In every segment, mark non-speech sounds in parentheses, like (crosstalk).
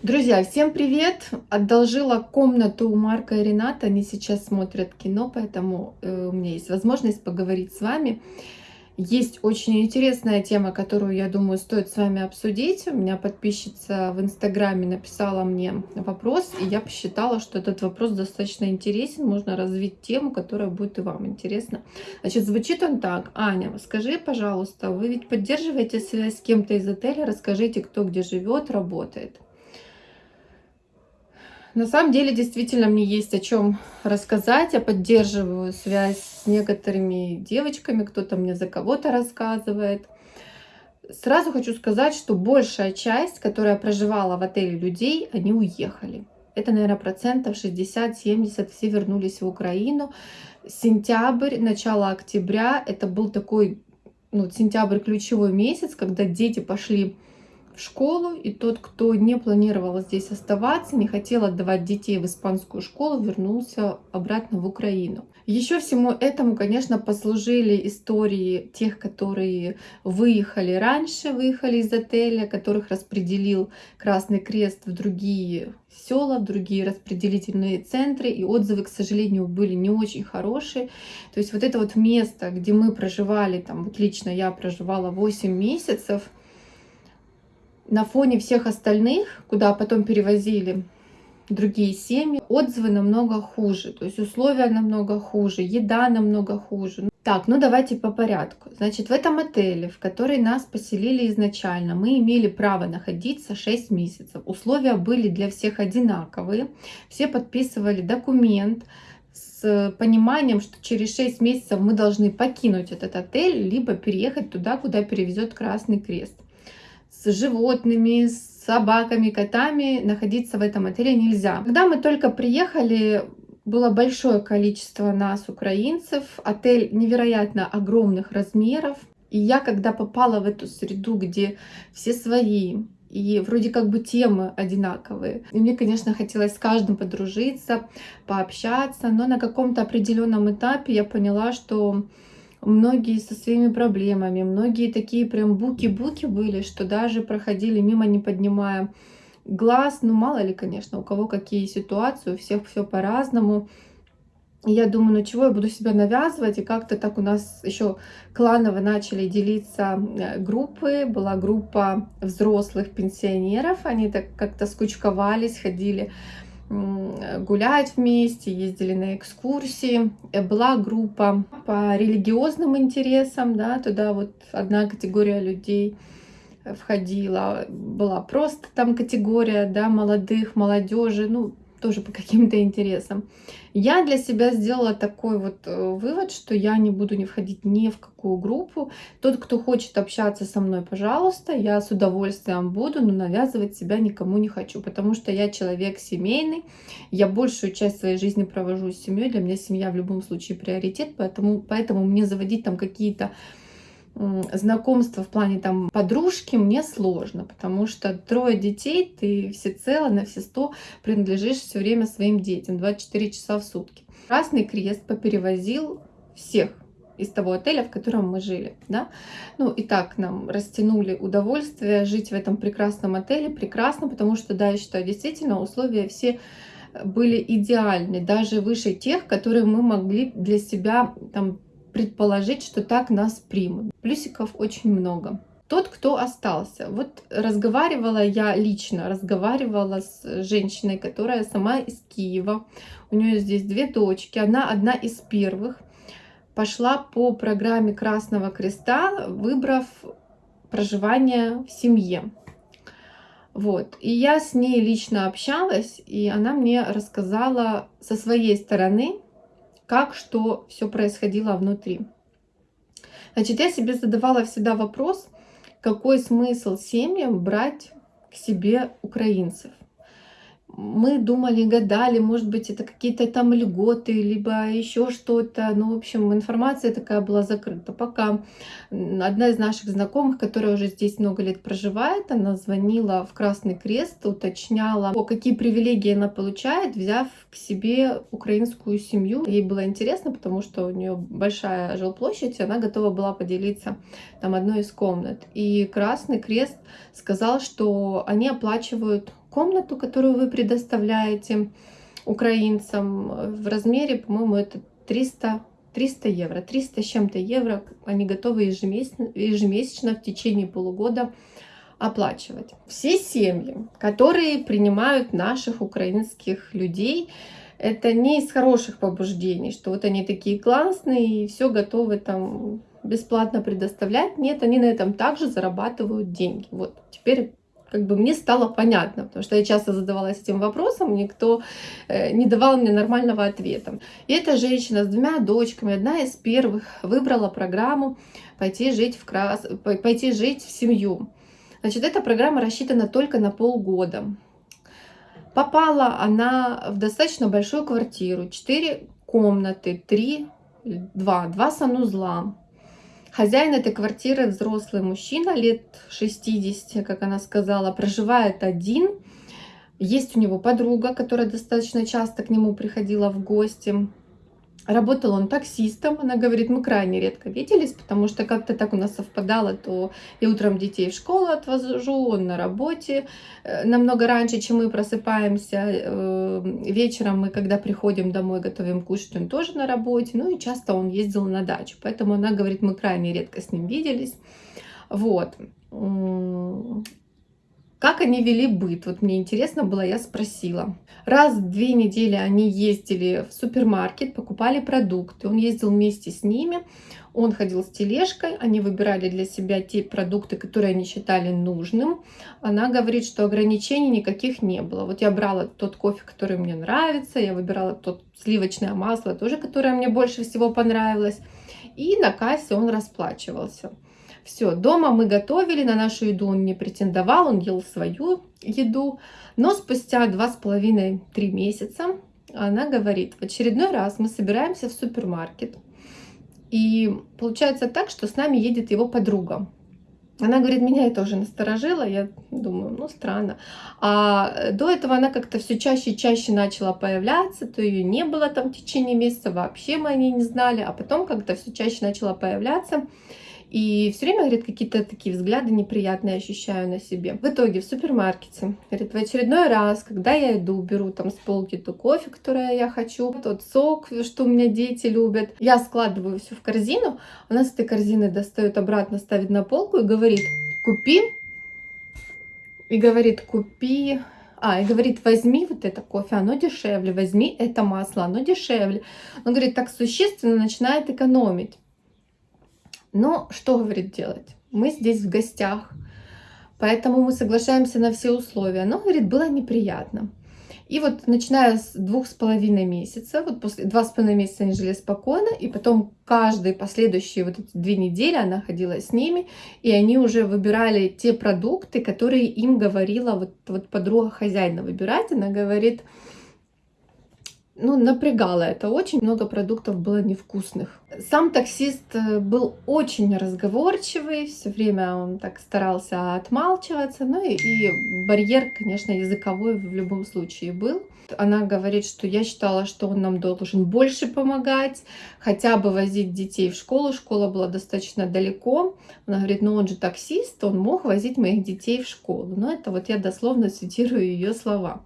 Друзья, всем привет! Одолжила комнату у Марка и Рената. Они сейчас смотрят кино, поэтому э, у меня есть возможность поговорить с вами. Есть очень интересная тема, которую, я думаю, стоит с вами обсудить. У меня подписчица в Инстаграме написала мне вопрос, и я посчитала, что этот вопрос достаточно интересен. Можно развить тему, которая будет и вам интересна. Значит, звучит он так. Аня, скажи, пожалуйста, вы ведь поддерживаете связь с кем-то из отеля? Расскажите, кто где живет, работает. На самом деле, действительно, мне есть о чем рассказать. Я поддерживаю связь с некоторыми девочками, кто-то мне за кого-то рассказывает. Сразу хочу сказать, что большая часть, которая проживала в отеле людей, они уехали. Это, наверное, процентов 60-70, все вернулись в Украину. Сентябрь, начало октября, это был такой, ну, сентябрь ключевой месяц, когда дети пошли школу, и тот, кто не планировал здесь оставаться, не хотел отдавать детей в испанскую школу, вернулся обратно в Украину. Еще всему этому, конечно, послужили истории тех, которые выехали раньше, выехали из отеля, которых распределил Красный Крест в другие села, в другие распределительные центры, и отзывы, к сожалению, были не очень хорошие. То есть вот это вот место, где мы проживали, там вот лично я проживала 8 месяцев, на фоне всех остальных, куда потом перевозили другие семьи, отзывы намного хуже, то есть условия намного хуже, еда намного хуже. Так, ну давайте по порядку. Значит, в этом отеле, в который нас поселили изначально, мы имели право находиться 6 месяцев. Условия были для всех одинаковые. Все подписывали документ с пониманием, что через 6 месяцев мы должны покинуть этот отель, либо переехать туда, куда перевезет Красный Крест с животными, с собаками, котами находиться в этом отеле нельзя. Когда мы только приехали, было большое количество нас, украинцев, отель невероятно огромных размеров. И я, когда попала в эту среду, где все свои, и вроде как бы темы одинаковые. И мне, конечно, хотелось с каждым подружиться, пообщаться, но на каком-то определенном этапе я поняла, что многие со своими проблемами, многие такие прям буки-буки были, что даже проходили мимо, не поднимая глаз. Ну, мало ли, конечно, у кого какие ситуации, у всех все по-разному. я думаю, ну чего я буду себя навязывать? И как-то так у нас еще кланово начали делиться э, группы. Была группа взрослых пенсионеров, они так как-то скучковались, ходили гулять вместе, ездили на экскурсии. Э, была группа по религиозным интересам, да, туда вот одна категория людей входила. Была просто там категория, да, молодых, молодежи, ну, тоже по каким-то интересам. Я для себя сделала такой вот э, вывод, что я не буду не входить ни в какую группу. Тот, кто хочет общаться со мной, пожалуйста, я с удовольствием буду, но навязывать себя никому не хочу, потому что я человек семейный, я большую часть своей жизни провожу с семьей, для меня семья в любом случае приоритет, поэтому, поэтому мне заводить там какие-то знакомства в плане там подружки мне сложно, потому что трое детей, ты всецело на все сто принадлежишь все время своим детям, 24 часа в сутки. Красный Крест поперевозил всех из того отеля, в котором мы жили, да. Ну и так нам растянули удовольствие жить в этом прекрасном отеле, прекрасно, потому что, да, я считаю, действительно условия все были идеальны, даже выше тех, которые мы могли для себя там предположить, что так нас примут. Плюсиков очень много. Тот, кто остался. Вот разговаривала я лично, разговаривала с женщиной, которая сама из Киева. У нее здесь две дочки. Она одна из первых. Пошла по программе Красного Креста, выбрав проживание в семье. Вот. И я с ней лично общалась, и она мне рассказала со своей стороны, как что все происходило внутри. Значит, я себе задавала всегда вопрос, какой смысл семьям брать к себе украинцев мы думали, гадали, может быть, это какие-то там льготы, либо еще что-то. Ну, в общем, информация такая была закрыта. Пока одна из наших знакомых, которая уже здесь много лет проживает, она звонила в Красный Крест, уточняла, о, какие привилегии она получает, взяв к себе украинскую семью. Ей было интересно, потому что у нее большая жилплощадь, и она готова была поделиться там одной из комнат. И Красный Крест сказал, что они оплачивают комнату, которую вы предоставляете украинцам в размере, по-моему, это 300 300 евро. 300 с чем-то евро они готовы ежемесячно, ежемесячно в течение полугода оплачивать. Все семьи, которые принимают наших украинских людей, это не из хороших побуждений, что вот они такие классные и все готовы там бесплатно предоставлять. Нет, они на этом также зарабатывают деньги. Вот теперь как бы мне стало понятно, потому что я часто задавалась этим вопросом, никто э, не давал мне нормального ответа. И эта женщина с двумя дочками, одна из первых, выбрала программу пойти жить в, крас... пойти жить в семью. Значит, эта программа рассчитана только на полгода. Попала она в достаточно большую квартиру, 4 комнаты, 3, 2, 2 санузла. Хозяин этой квартиры взрослый мужчина, лет 60, как она сказала, проживает один. Есть у него подруга, которая достаточно часто к нему приходила в гости. Работал он таксистом, она говорит, мы крайне редко виделись, потому что как-то так у нас совпадало, то я утром детей в школу отвожу, он на работе э, намного раньше, чем мы просыпаемся. Э, вечером мы, когда приходим домой, готовим кушать, он тоже на работе, ну и часто он ездил на дачу, поэтому она говорит, мы крайне редко с ним виделись. Вот. Как они вели быт? Вот мне интересно было, я спросила. Раз в две недели они ездили в супермаркет, покупали продукты. Он ездил вместе с ними, он ходил с тележкой, они выбирали для себя те продукты, которые они считали нужным. Она говорит, что ограничений никаких не было. Вот я брала тот кофе, который мне нравится, я выбирала тот сливочное масло, тоже, которое мне больше всего понравилось. И на кассе он расплачивался. Все, дома мы готовили, на нашу еду он не претендовал, он ел свою еду. Но спустя два с половиной три месяца она говорит, в очередной раз мы собираемся в супермаркет. И получается так, что с нами едет его подруга. Она говорит, меня это уже насторожило, я думаю, ну странно. А до этого она как-то все чаще и чаще начала появляться, то ее не было там в течение месяца, вообще мы о ней не знали, а потом как-то все чаще начала появляться. И все время, говорит, какие-то такие взгляды неприятные ощущаю на себе. В итоге в супермаркете, говорит, в очередной раз, когда я иду, беру там с полки то кофе, которое я хочу, тот сок, что у меня дети любят, я складываю все в корзину, она с этой корзины достает обратно, ставит на полку и говорит, купи, и говорит, купи а, и говорит, возьми вот это кофе, оно дешевле, возьми это масло, оно дешевле. Он говорит, так существенно начинает экономить. Но что, говорит, делать? Мы здесь в гостях, поэтому мы соглашаемся на все условия. Но, говорит, было неприятно. И вот начиная с двух с половиной месяца, вот после два с половиной месяца они жили спокойно, и потом каждые последующие вот эти две недели она ходила с ними, и они уже выбирали те продукты, которые им говорила вот, вот подруга хозяина выбирать. Она говорит, ну, напрягало это. Очень много продуктов было невкусных. Сам таксист э, был очень разговорчивый, все время он так старался отмалчиваться, ну и, и барьер, конечно, языковой в любом случае был. Она говорит, что я считала, что он нам должен больше помогать, хотя бы возить детей в школу. Школа была достаточно далеко. Она говорит, ну он же таксист, он мог возить моих детей в школу. Но это вот я дословно цитирую ее слова.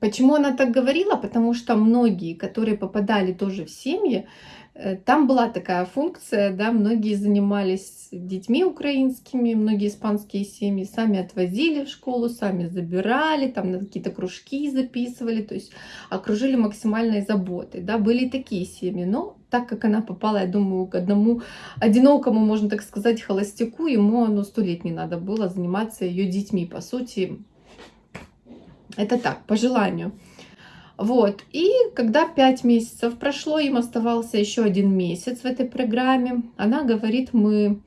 Почему она так говорила? Потому что многие, которые попадали тоже в семьи, э, там была такая функция, да, многие занимались детьми украинскими, многие испанские семьи сами отвозили в школу, сами забирали, там на какие-то кружки записывали, то есть окружили максимальной заботой, да, были такие семьи, но так как она попала, я думаю, к одному одинокому, можно так сказать, холостяку, ему, ну, сто лет не надо было заниматься ее детьми, по сути, это так, по желанию. Вот, и когда 5 месяцев прошло, им оставался еще один месяц в этой программе, она говорит, мы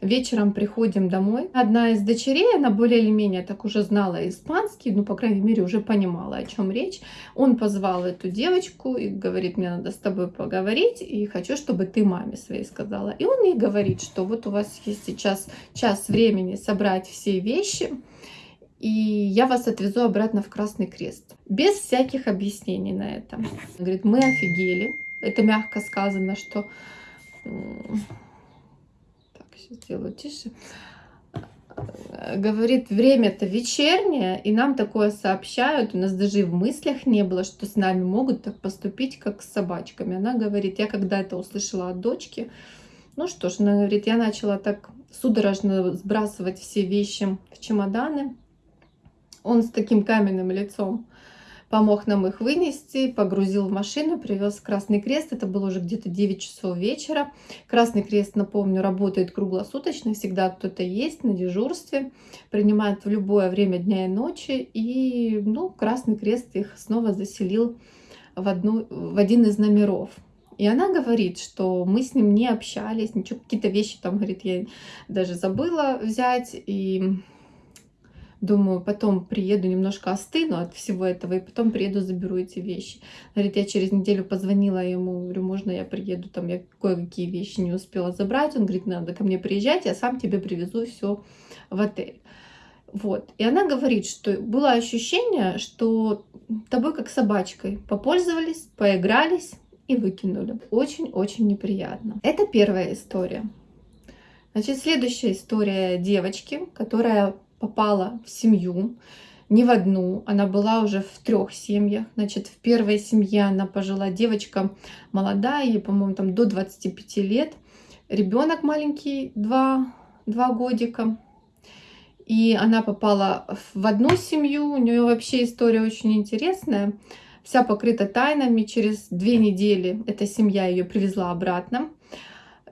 вечером приходим домой. Одна из дочерей, она более или менее так уже знала испанский, ну, по крайней мере, уже понимала, о чем речь. Он позвал эту девочку и говорит, мне надо с тобой поговорить, и хочу, чтобы ты маме своей сказала. И он ей говорит, что вот у вас есть сейчас час времени собрать все вещи, и я вас отвезу обратно в Красный Крест. Без всяких объяснений на это. Говорит, мы офигели. Это мягко сказано, что... Так, сейчас сделаю тише. Говорит, время-то вечернее, и нам такое сообщают. У нас даже и в мыслях не было, что с нами могут так поступить, как с собачками. Она говорит, я когда это услышала от дочки, ну что ж, она говорит, я начала так судорожно сбрасывать все вещи в чемоданы. Он с таким каменным лицом помог нам их вынести, погрузил в машину, привез Красный Крест. Это было уже где-то 9 часов вечера. Красный Крест, напомню, работает круглосуточно, всегда кто-то есть на дежурстве, принимает в любое время дня и ночи. И ну, Красный Крест их снова заселил в, одну, в один из номеров. И она говорит, что мы с ним не общались, ничего, какие-то вещи там, говорит, я даже забыла взять. И Думаю, потом приеду, немножко остыну от всего этого, и потом приеду, заберу эти вещи. Говорит, я через неделю позвонила ему, говорю, можно я приеду, там я кое-какие вещи не успела забрать. Он говорит, надо ко мне приезжать, я сам тебе привезу все в отель. Вот. И она говорит, что было ощущение, что тобой как собачкой попользовались, поигрались и выкинули. Очень-очень неприятно. Это первая история. Значит, следующая история девочки, которая попала в семью, не в одну, она была уже в трех семьях. Значит, в первой семье она пожила девочка молодая, ей, по-моему, там до 25 лет. Ребенок маленький, 2, 2 годика. И она попала в одну семью, у нее вообще история очень интересная. Вся покрыта тайнами. Через две недели эта семья ее привезла обратно.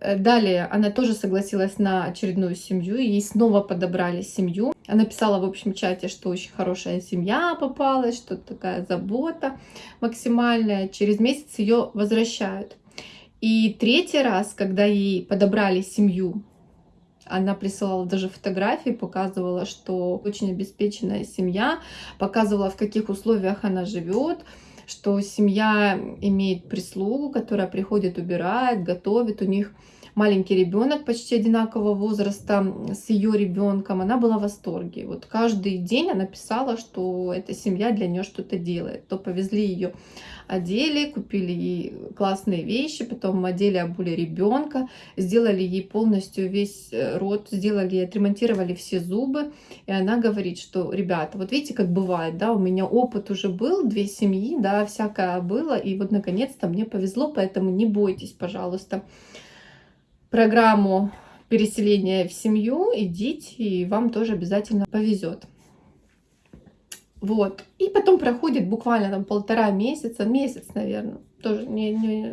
Э, далее она тоже согласилась на очередную семью, ей снова подобрали семью. Она писала в общем чате, что очень хорошая семья попалась, что такая забота максимальная. Через месяц ее возвращают. И третий раз, когда ей подобрали семью, она присылала даже фотографии, показывала, что очень обеспеченная семья, показывала, в каких условиях она живет, что семья имеет прислугу, которая приходит, убирает, готовит. У них маленький ребенок почти одинакового возраста с ее ребенком, она была в восторге. Вот каждый день она писала, что эта семья для нее что-то делает. То повезли ее одели, купили ей классные вещи, потом одели, обули ребенка, сделали ей полностью весь э, рот, сделали, отремонтировали все зубы. И она говорит, что, ребята, вот видите, как бывает, да, у меня опыт уже был, две семьи, да, всякое было, и вот наконец-то мне повезло, поэтому не бойтесь, пожалуйста программу переселения в семью, идите, и вам тоже обязательно повезет. Вот. И потом проходит буквально там полтора месяца, месяц, наверное, тоже не, не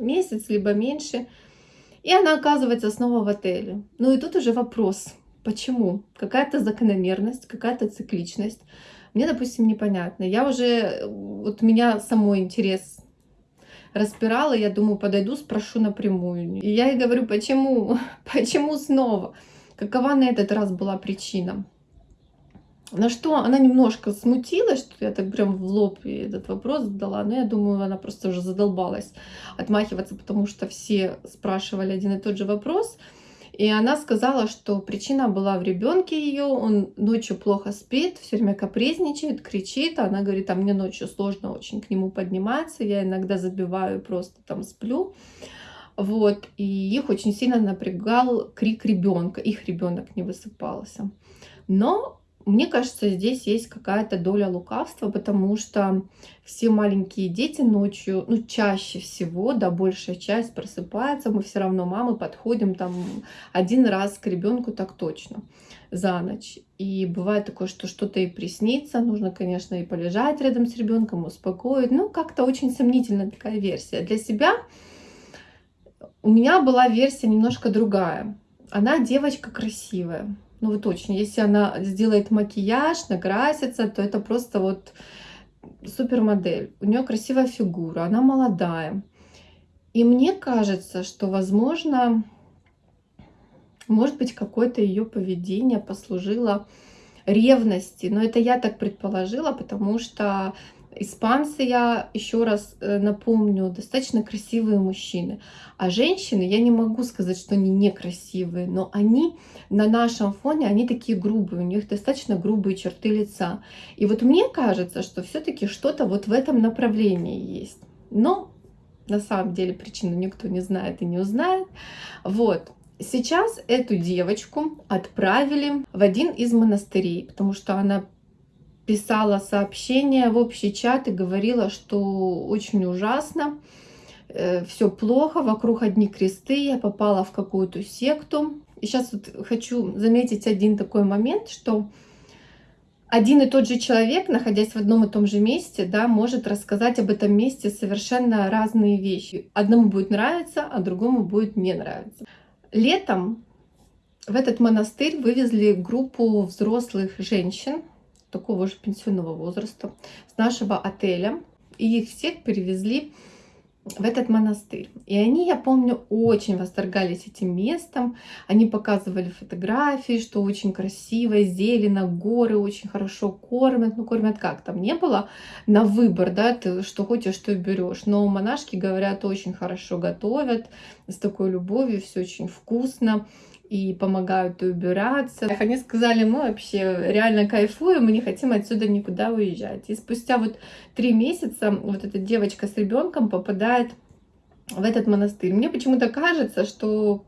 месяц, либо меньше. И она оказывается снова в отеле. Ну и тут уже вопрос, почему? Какая-то закономерность, какая-то цикличность. Мне, допустим, непонятно. Я уже, вот меня самой интерес распирала, я думаю, подойду, спрошу напрямую. И я ей говорю, почему, (laughs) почему снова? Какова на этот раз была причина? На что она немножко смутилась, что я так прям в лоб этот вопрос задала, но я думаю, она просто уже задолбалась отмахиваться, потому что все спрашивали один и тот же вопрос. И она сказала, что причина была в ребенке ее, он ночью плохо спит, все время капризничает, кричит. Она говорит, а мне ночью сложно очень к нему подниматься, я иногда забиваю, просто там сплю. Вот, и их очень сильно напрягал крик ребенка, их ребенок не высыпался. Но мне кажется, здесь есть какая-то доля лукавства, потому что все маленькие дети ночью, ну, чаще всего, да, большая часть просыпается, мы все равно, мамы, подходим там один раз к ребенку так точно за ночь. И бывает такое, что что-то и приснится, нужно, конечно, и полежать рядом с ребенком, успокоить. Ну, как-то очень сомнительная такая версия. Для себя у меня была версия немножко другая. Она девочка красивая ну вот очень. Если она сделает макияж, накрасится, то это просто вот супермодель. У нее красивая фигура, она молодая. И мне кажется, что, возможно, может быть, какое-то ее поведение послужило ревности. Но это я так предположила, потому что Испанцы, я еще раз э, напомню, достаточно красивые мужчины. А женщины, я не могу сказать, что они некрасивые, но они на нашем фоне, они такие грубые, у них достаточно грубые черты лица. И вот мне кажется, что все-таки что-то вот в этом направлении есть. Но на самом деле причину никто не знает и не узнает. Вот. Сейчас эту девочку отправили в один из монастырей, потому что она писала сообщение в общий чат и говорила, что очень ужасно, э, все плохо, вокруг одни кресты, я попала в какую-то секту. И сейчас вот хочу заметить один такой момент, что один и тот же человек, находясь в одном и том же месте, да, может рассказать об этом месте совершенно разные вещи. Одному будет нравиться, а другому будет не нравиться. Летом в этот монастырь вывезли группу взрослых женщин такого же пенсионного возраста с нашего отеля. И их всех перевезли в этот монастырь. И они, я помню, очень восторгались этим местом. Они показывали фотографии, что очень красиво, зелено, горы очень хорошо кормят. Ну, кормят как? Там не было на выбор, да, ты что хочешь, что берешь. Но монашки, говорят, очень хорошо готовят, с такой любовью, все очень вкусно и помогают убираться. Они сказали, мы вообще реально кайфуем, мы не хотим отсюда никуда уезжать. И спустя вот три месяца вот эта девочка с ребенком попадает в этот монастырь. Мне почему-то кажется, что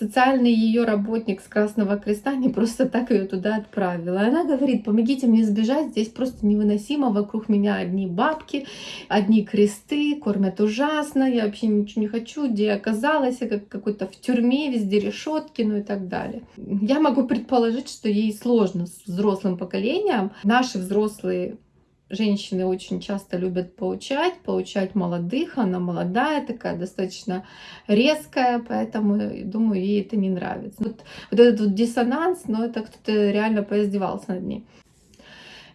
социальный ее работник с Красного Креста не просто так ее туда отправила. Она говорит, помогите мне сбежать, здесь просто невыносимо, вокруг меня одни бабки, одни кресты, кормят ужасно, я вообще ничего не хочу, где я оказалась, я как какой-то в тюрьме, везде решетки, ну и так далее. Я могу предположить, что ей сложно с взрослым поколением. Наши взрослые женщины очень часто любят поучать, поучать молодых, она молодая, такая достаточно резкая, поэтому, думаю, ей это не нравится. Вот, вот этот вот диссонанс, но это кто-то реально поиздевался над ней.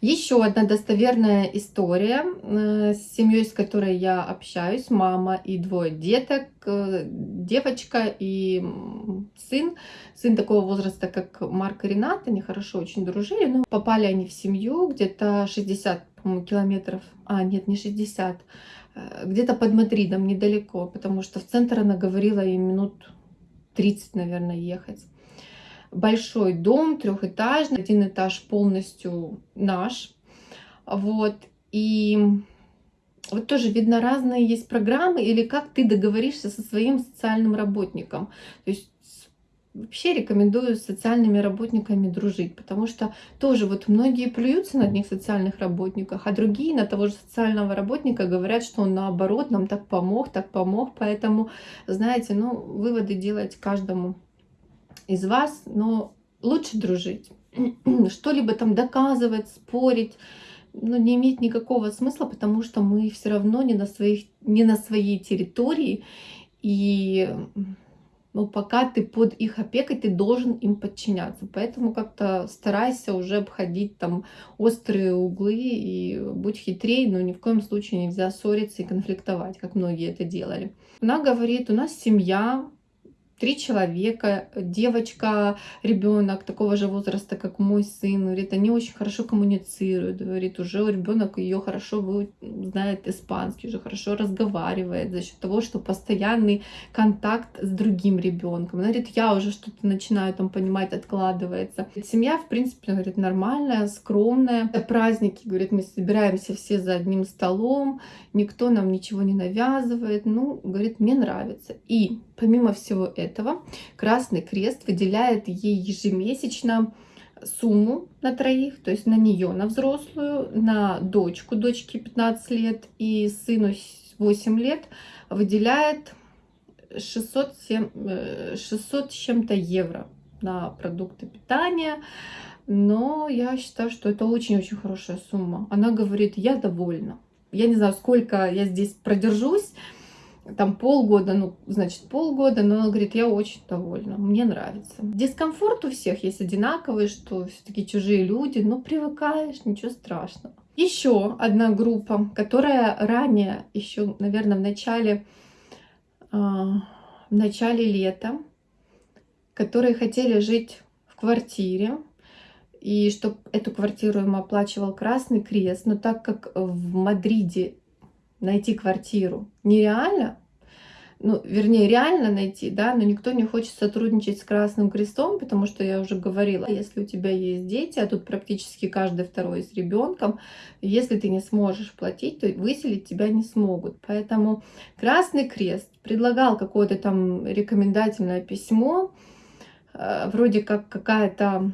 Еще одна достоверная история э, с семьей, с которой я общаюсь, мама и двое деток, э, девочка и сын. Сын такого возраста, как Марк и Ренат, они хорошо очень дружили, но попали они в семью где-то 60 километров, а нет, не 60, э, где-то под Мадридом, недалеко, потому что в центр она говорила и минут 30, наверное, ехать. Большой дом, трехэтажный, один этаж полностью наш, вот, и вот тоже видно разные есть программы или как ты договоришься со своим социальным работником. То есть Вообще рекомендую с социальными работниками дружить, потому что тоже вот многие плюются на одних социальных работниках, а другие на того же социального работника говорят, что он наоборот нам так помог, так помог. Поэтому, знаете, ну, выводы делать каждому из вас, но лучше дружить. (clears throat) Что-либо там доказывать, спорить, ну, не имеет никакого смысла, потому что мы все равно не на, своих, не на своей территории, и но пока ты под их опекой, ты должен им подчиняться. Поэтому как-то старайся уже обходить там острые углы и будь хитрее, но ни в коем случае нельзя ссориться и конфликтовать, как многие это делали. Она говорит, у нас семья, три человека, девочка, ребенок такого же возраста, как мой сын, говорит, они очень хорошо коммуницируют, говорит, уже ребенок ее хорошо знает испанский, уже хорошо разговаривает за счет того, что постоянный контакт с другим ребенком. Она говорит, я уже что-то начинаю там понимать, откладывается. Семья, в принципе, говорит, нормальная, скромная. Праздники, говорит, мы собираемся все за одним столом, никто нам ничего не навязывает. Ну, говорит, мне нравится. И помимо всего этого, Красный Крест выделяет ей ежемесячно сумму на троих, то есть на нее, на взрослую, на дочку, дочке 15 лет и сыну 8 лет, выделяет 600, 600 с чем-то евро на продукты питания. Но я считаю, что это очень-очень хорошая сумма. Она говорит, я довольна. Я не знаю, сколько я здесь продержусь, там полгода, ну, значит, полгода, но она говорит, я очень довольна, мне нравится. Дискомфорт у всех есть одинаковый, что все-таки чужие люди, но привыкаешь, ничего страшного. Еще одна группа, которая ранее, еще, наверное, в начале, э, в начале лета, которые хотели жить в квартире, и чтобы эту квартиру им оплачивал Красный Крест, но так как в Мадриде найти квартиру нереально, ну, вернее, реально найти, да, но никто не хочет сотрудничать с Красным Крестом, потому что я уже говорила, если у тебя есть дети, а тут практически каждый второй с ребенком, если ты не сможешь платить, то выселить тебя не смогут. Поэтому Красный Крест предлагал какое-то там рекомендательное письмо, э, вроде как какая-то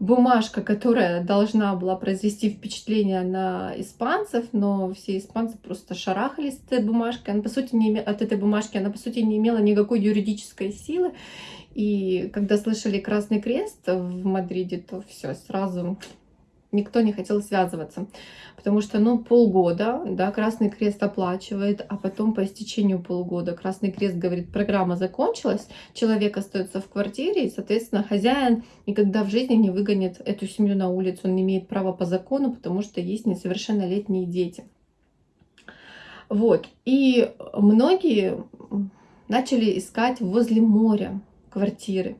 бумажка, которая должна была произвести впечатление на испанцев, но все испанцы просто шарахались от этой бумажки. Она, по сути, не име... от этой бумажки она, по сути, не имела никакой юридической силы. И когда слышали Красный Крест в Мадриде, то все, сразу никто не хотел связываться, потому что, ну, полгода, да, Красный Крест оплачивает, а потом по истечению полгода Красный Крест говорит, программа закончилась, человек остается в квартире, и, соответственно, хозяин никогда в жизни не выгонит эту семью на улицу, он не имеет права по закону, потому что есть несовершеннолетние дети. Вот, и многие начали искать возле моря квартиры.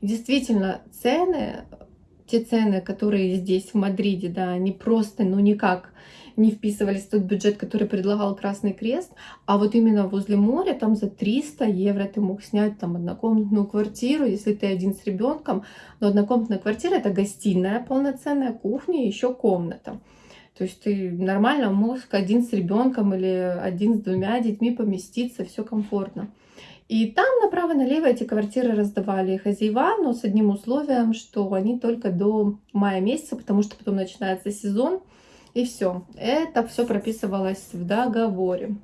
И действительно, цены те цены, которые здесь, в Мадриде, да, они просто, ну, никак не вписывались в тот бюджет, который предлагал Красный Крест, а вот именно возле моря, там за 300 евро ты мог снять там однокомнатную квартиру, если ты один с ребенком, но однокомнатная квартира это гостиная, полноценная кухня и еще комната. То есть ты нормально мог один с ребенком или один с двумя детьми поместиться, все комфортно. И там направо-налево эти квартиры раздавали хозяева, но с одним условием, что они только до мая месяца, потому что потом начинается сезон, и все. Это все прописывалось в договоре.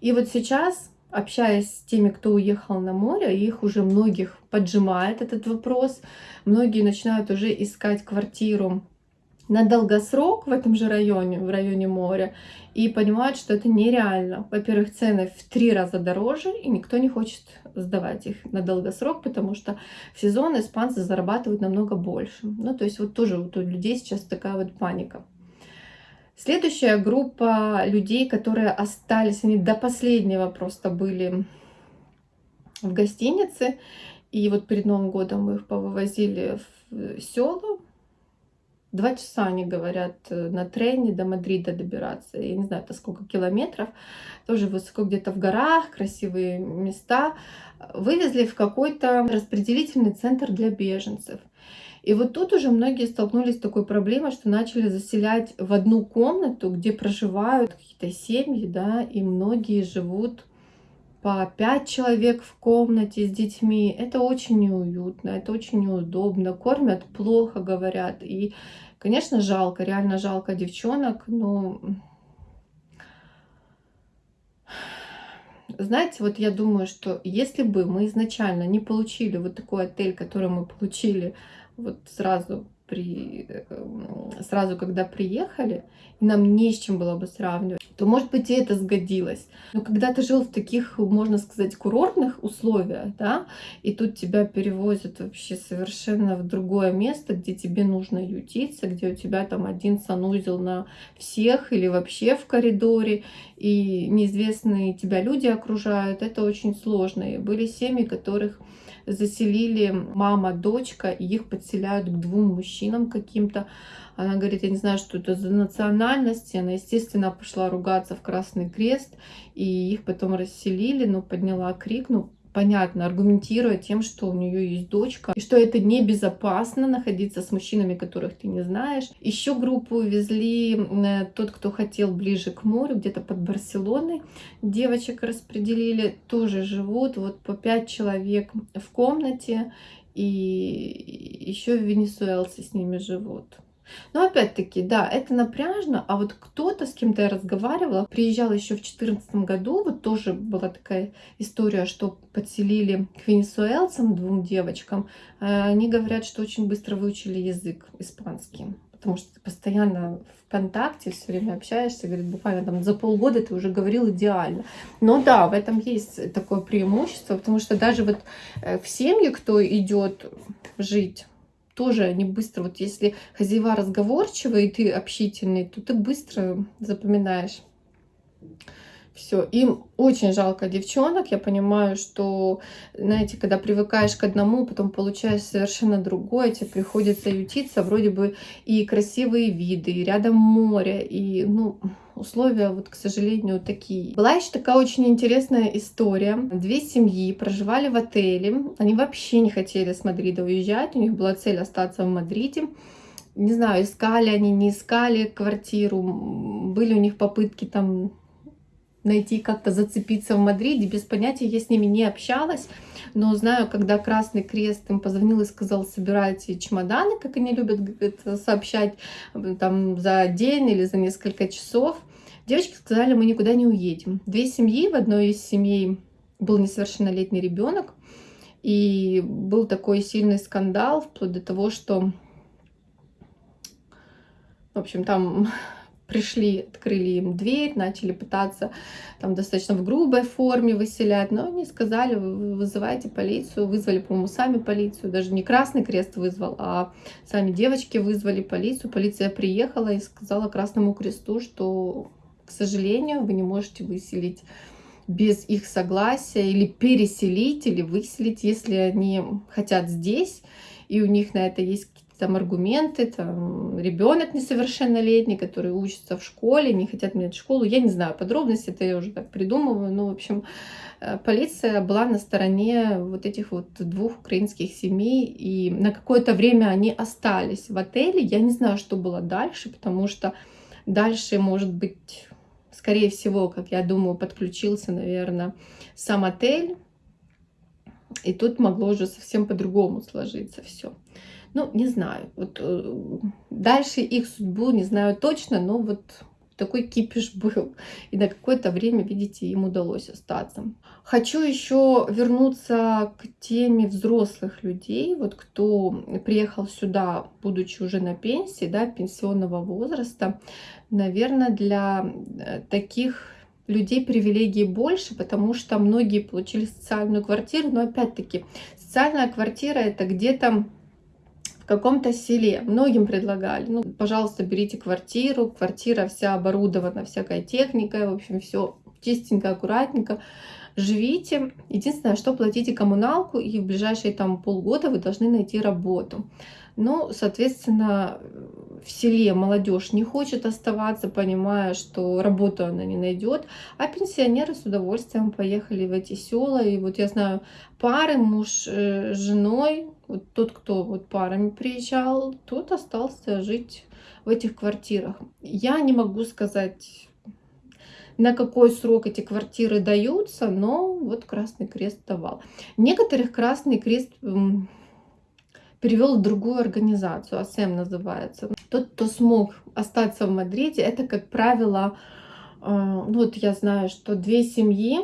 И вот сейчас, общаясь с теми, кто уехал на море, их уже многих поджимает этот вопрос. Многие начинают уже искать квартиру на долгосрок в этом же районе, в районе моря, и понимают, что это нереально. Во-первых, цены в три раза дороже, и никто не хочет сдавать их на долгосрок, потому что в сезон испанцы зарабатывают намного больше. Ну, то есть вот тоже вот у людей сейчас такая вот паника. Следующая группа людей, которые остались, они до последнего просто были в гостинице, и вот перед Новым годом мы их повывозили в село, Два часа, они говорят, э, на трене до Мадрида добираться. Я не знаю, это сколько километров. Тоже высоко где-то в горах, красивые места. Вывезли в какой-то распределительный центр для беженцев. И вот тут уже многие столкнулись с такой проблемой, что начали заселять в одну комнату, где проживают какие-то семьи, да, и многие живут по пять человек в комнате с детьми. Это очень неуютно, это очень неудобно. Кормят плохо, говорят. И, конечно, жалко, реально жалко девчонок, но... Знаете, вот я думаю, что если бы мы изначально не получили вот такой отель, который мы получили вот сразу при, эм, сразу когда приехали, и нам не с чем было бы сравнивать, то, может быть, и это сгодилось. Но когда ты жил в таких, можно сказать, курортных условиях, да, и тут тебя перевозят вообще совершенно в другое место, где тебе нужно ютиться, где у тебя там один санузел на всех или вообще в коридоре, и неизвестные тебя люди окружают, это очень сложно. И были семьи, которых заселили мама, дочка, и их подселяют к двум мужчинам каким-то. Она говорит, я не знаю, что это за национальности. Она, естественно, пошла ругаться в Красный Крест, и их потом расселили, но подняла крик, ну, понятно, аргументируя тем, что у нее есть дочка, и что это небезопасно находиться с мужчинами, которых ты не знаешь. Еще группу увезли э, тот, кто хотел ближе к морю, где-то под Барселоной. Девочек распределили, тоже живут, вот по пять человек в комнате, и еще венесуэлцы с ними живут. Но опять-таки, да, это напряжно, а вот кто-то, с кем-то я разговаривала, приезжал еще в 2014 году, вот тоже была такая история, что подселили к венесуэлцам, двум девочкам, э, они говорят, что очень быстро выучили язык испанский потому что ты постоянно в контакте, все время общаешься, говорит, буквально там за полгода ты уже говорил идеально. Но да, в этом есть такое преимущество, потому что даже вот э, в семье, кто идет жить тоже они быстро, вот если хозяева разговорчивые, и ты общительный, то ты быстро запоминаешь все. Им очень жалко девчонок. Я понимаю, что, знаете, когда привыкаешь к одному, потом получаешь совершенно другое, тебе приходится ютиться, вроде бы и красивые виды, и рядом море, и, ну, условия, вот, к сожалению, такие. Была еще такая очень интересная история. Две семьи проживали в отеле. Они вообще не хотели с Мадрида уезжать. У них была цель остаться в Мадриде. Не знаю, искали они, не искали квартиру. Были у них попытки там найти, как-то зацепиться в Мадриде, без понятия, я с ними не общалась, но знаю, когда Красный Крест им позвонил и сказал, собирайте чемоданы, как они любят это сообщать, там за день или за несколько часов, девочки сказали, мы никуда не уедем. Две семьи, в одной из семей был несовершеннолетний ребенок, и был такой сильный скандал, вплоть до того, что, в общем, там пришли, открыли им дверь, начали пытаться там достаточно в грубой форме выселять, но они сказали, вызывайте полицию, вызвали, по-моему, сами полицию, даже не Красный Крест вызвал, а сами девочки вызвали полицию, полиция приехала и сказала Красному Кресту, что, к сожалению, вы не можете выселить без их согласия или переселить, или выселить, если они хотят здесь, и у них на это есть там аргументы, там ребенок несовершеннолетний, который учится в школе, не хотят менять школу. Я не знаю подробности, это я уже так придумываю. Но, в общем, э, полиция была на стороне вот этих вот двух украинских семей, и на какое-то время они остались в отеле. Я не знаю, что было дальше, потому что дальше, может быть, скорее всего, как я думаю, подключился, наверное, сам отель, и тут могло уже совсем по-другому сложиться все. Ну, не знаю. Вот э, дальше их судьбу не знаю точно, но вот такой кипиш (laughs) был. И на какое-то время, видите, им удалось остаться. Хочу еще вернуться к теме взрослых людей. Вот кто приехал сюда, будучи уже на пенсии, да, пенсионного возраста, наверное, для э, таких людей привилегий больше, потому что многие получили социальную квартиру, но опять-таки социальная квартира это где-то каком-то селе. Многим предлагали, ну, пожалуйста, берите квартиру, квартира вся оборудована всякой техникой, в общем, все чистенько, аккуратненько. Живите. Единственное, что платите коммуналку, и в ближайшие там полгода вы должны найти работу. Ну, соответственно, в селе молодежь не хочет оставаться, понимая, что работу она не найдет, а пенсионеры с удовольствием поехали в эти села. И вот я знаю пары, муж э, с женой, вот тот, кто вот парами приезжал, тот остался жить в этих квартирах. Я не могу сказать, на какой срок эти квартиры даются, но вот Красный Крест давал. Некоторых Красный Крест перевел в другую организацию, АСЭМ называется. Тот, кто смог остаться в Мадриде, это, как правило, э, ну вот я знаю, что две семьи,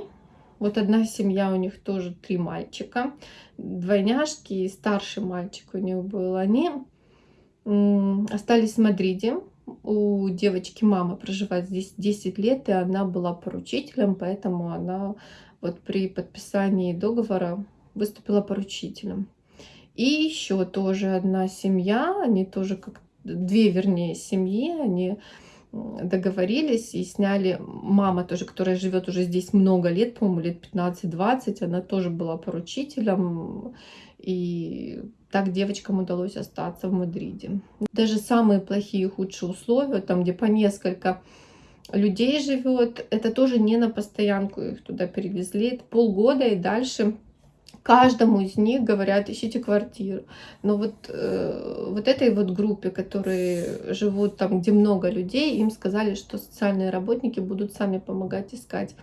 вот одна семья, у них тоже три мальчика, двойняшки, и старший мальчик у них был, они остались в Мадриде. У девочки мама проживает здесь 10 лет, и она была поручителем, поэтому она вот при подписании договора выступила поручителем. И еще тоже одна семья, они тоже как две, вернее, семьи, они договорились и сняли, мама тоже, которая живет уже здесь много лет, по-моему, лет 15-20, она тоже была поручителем, и так девочкам удалось остаться в Мадриде. Даже самые плохие, худшие условия, там, где по несколько людей живет, это тоже не на постоянку их туда перевезли, это полгода и дальше каждому из них говорят, ищите квартиру. Но вот, э, вот этой вот группе, которые живут там, где много людей, им сказали, что социальные работники будут сами помогать искать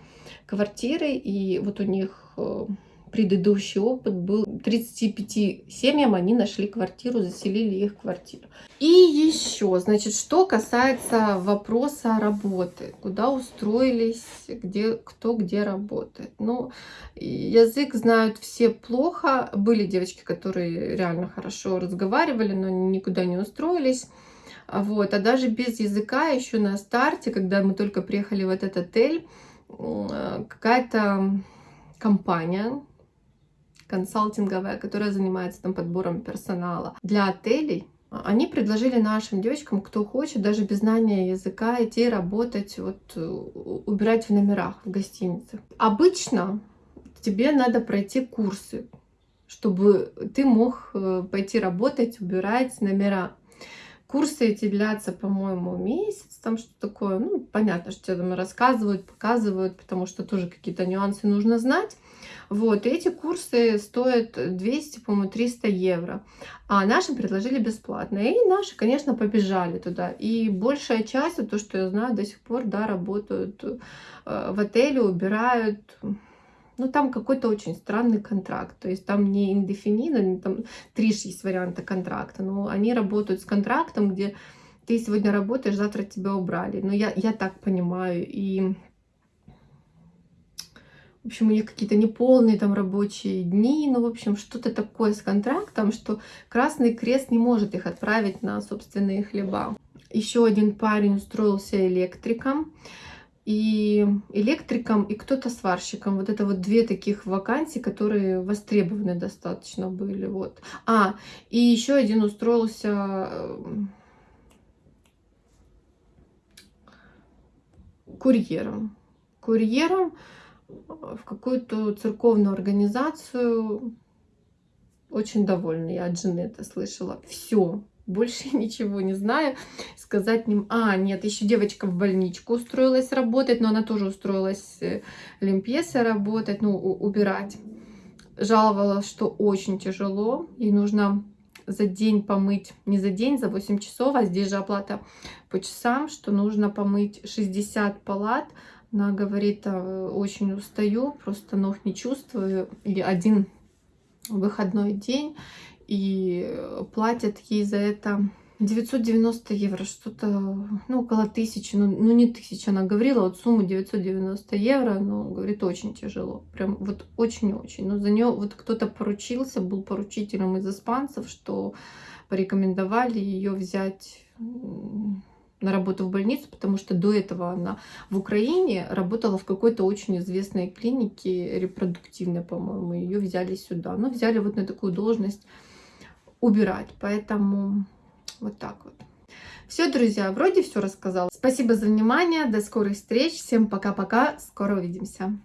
квартиры. И вот у них э, предыдущий опыт был 35 семьям, они нашли квартиру, заселили их квартиру. И еще, значит, что касается вопроса работы, куда устроились, где, кто где работает. Ну, язык знают все плохо. Были девочки, которые реально хорошо разговаривали, но никуда не устроились. Вот. А даже без языка еще на старте, когда мы только приехали в этот отель, какая-то компания, консалтинговая, которая занимается там подбором персонала для отелей, они предложили нашим девочкам, кто хочет, даже без знания языка, идти работать, вот, убирать в номерах в гостинице. Обычно тебе надо пройти курсы, чтобы ты мог э, пойти работать, убирать номера. Курсы эти длятся, по-моему, месяц, там что такое. Ну, понятно, что тебе там рассказывают, показывают, потому что тоже какие-то нюансы нужно знать. Вот, и эти курсы стоят 200, по-моему, 300 евро. А нашим предложили бесплатно. И наши, конечно, побежали туда. И большая часть, то, что я знаю, до сих пор, да, работают э, в отеле, убирают ну, там какой-то очень странный контракт. То есть там не индефинидо, там три есть варианта контракта, но они работают с контрактом, где ты сегодня работаешь, завтра тебя убрали. Но я, я так понимаю. И, в общем, у них какие-то неполные там рабочие дни, ну, в общем, что-то такое с контрактом, что Красный Крест не может их отправить на собственные хлеба. Еще один парень устроился электриком и электриком, и кто-то сварщиком. Вот это вот две таких вакансии, которые востребованы достаточно были. Вот. А, и еще один устроился эм, курьером. Курьером в какую-то церковную организацию. Очень довольна я от жены это слышала. Все, больше (laughs) ничего не знаю. Сказать ним, а, нет, еще девочка в больничку устроилась работать, но она тоже устроилась э, лимпьеса работать, ну, убирать. Жаловалась, что очень тяжело, ей нужно за день помыть, не за день, за 8 часов, а здесь же оплата по часам, что нужно помыть 60 палат. Она говорит, «А, очень устаю, просто ног не чувствую, и один выходной день, и платят ей за это 990 евро, что-то, ну, около тысячи, ну, ну, не тысяча, она говорила, вот сумму 990 евро, но, говорит, очень тяжело, прям вот очень-очень, но за нее вот кто-то поручился, был поручителем из испанцев, что порекомендовали ее взять на работу в больницу, потому что до этого она в Украине работала в какой-то очень известной клинике репродуктивной, по-моему, ее взяли сюда, но взяли вот на такую должность убирать. Поэтому вот так вот. Все, друзья, вроде все рассказала. Спасибо за внимание, до скорых встреч, всем пока-пока, скоро увидимся.